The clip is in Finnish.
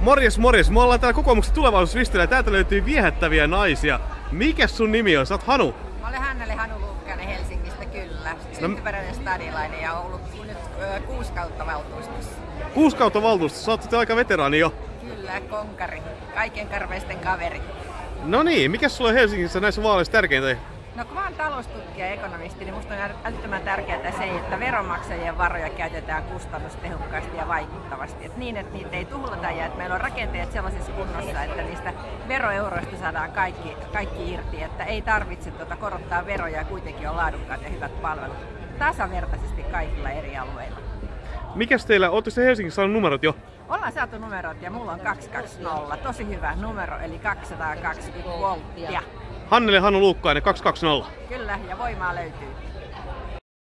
Morjes, morjes. Me ollaan täällä kokoomuksen tulevaisuusvistillä ja täältä löytyy viehättäviä naisia. Mikä sun nimi on? Sä oot Hanu. Mä olen Hannele Hanu Luukkanen Helsingistä, kyllä. Syntyperäinen stadilainen ja ollut nyt ö, kuusi kautta valtuustossa. Kuusi kautta valtuustossa. Sä oot aika veteraani jo. Kyllä, konkari. Kaiken karveisten kaveri. No niin, mikä sulla on Helsingissä näissä vaaleissa tärkeintä? No kun mä oon taloustutkija ja ekonomisti, niin musta on älyttömän tärkeää se, että veronmaksajien varoja käytetään kustannustehokkaasti ja vaikuttavasti. Et niin, että niitä ei tuhlata ja että meillä on rakenteet sellaisessa kunnossa, että niistä veroeuroista saadaan kaikki, kaikki irti. Että ei tarvitse tuota korottaa veroja ja kuitenkin on laadukkaat ja hyvät palvelut tasavertaisesti kaikilla eri alueilla. Mikäs teillä, ootte se Helsingissä saanut numerot jo? Ollaan saatu numerot ja mulla on 220, tosi hyvä numero, eli 220 volttia. Hannele Hannu Luukkainen 220. Kyllä, ja voimaa löytyy.